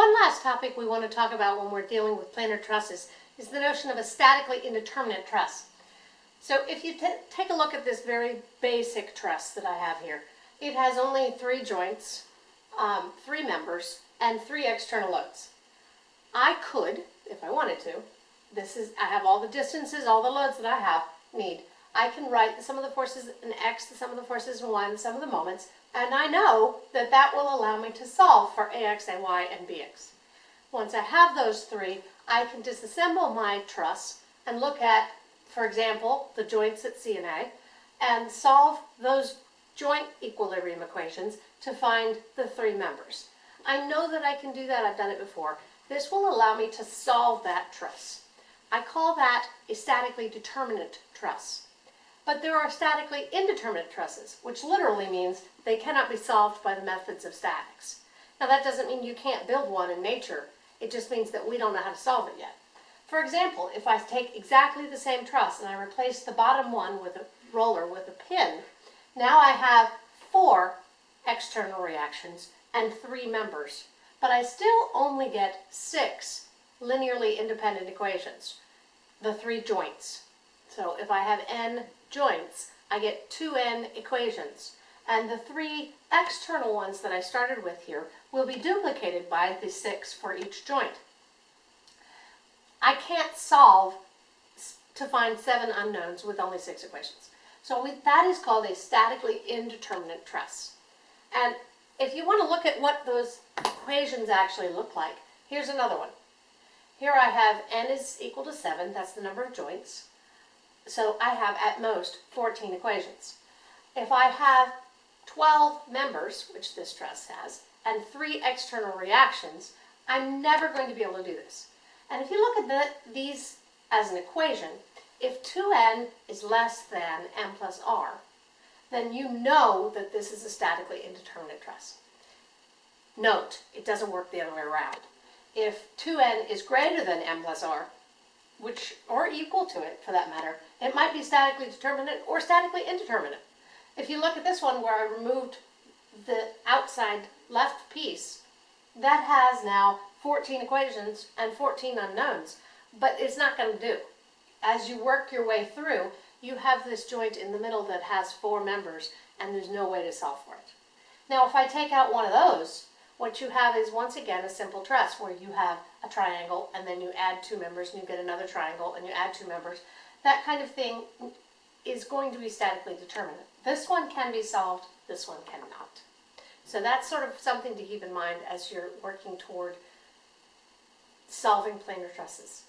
One last topic we want to talk about when we're dealing with planar trusses is the notion of a statically indeterminate truss. So if you take a look at this very basic truss that I have here, it has only three joints, um, three members, and three external loads. I could, if I wanted to, this is, I have all the distances, all the loads that I have, need. I can write the sum of the forces in x, the sum of the forces in y, and the sum of the moments, and I know that that will allow me to solve for ax, ay, and bx. Once I have those three, I can disassemble my truss and look at, for example, the joints at C and A, and solve those joint equilibrium equations to find the three members. I know that I can do that, I've done it before. This will allow me to solve that truss. I call that a statically determinate truss. But there are statically indeterminate trusses, which literally means they cannot be solved by the methods of statics. Now that doesn't mean you can't build one in nature, it just means that we don't know how to solve it yet. For example, if I take exactly the same truss and I replace the bottom one with a roller with a pin, now I have four external reactions and three members, but I still only get six linearly independent equations, the three joints. So if I have n joints, I get 2n equations. And the three external ones that I started with here will be duplicated by the six for each joint. I can't solve to find seven unknowns with only six equations. So we, that is called a statically indeterminate truss. And if you want to look at what those equations actually look like, here's another one. Here I have n is equal to 7, that's the number of joints. So I have at most 14 equations. If I have 12 members, which this truss has, and three external reactions, I'm never going to be able to do this. And if you look at the, these as an equation, if 2n is less than m plus r, then you know that this is a statically indeterminate truss. Note, it doesn't work the other way around. If 2n is greater than m plus r, which or equal to it for that matter, it might be statically determinate or statically indeterminate. If you look at this one where I removed the outside left piece, that has now 14 equations and 14 unknowns, but it's not going to do. As you work your way through, you have this joint in the middle that has four members and there's no way to solve for it. Now if I take out one of those, what you have is once again a simple truss where you have a triangle and then you add two members and you get another triangle and you add two members. That kind of thing is going to be statically determinate. This one can be solved, this one cannot. So that's sort of something to keep in mind as you're working toward solving planar trusses.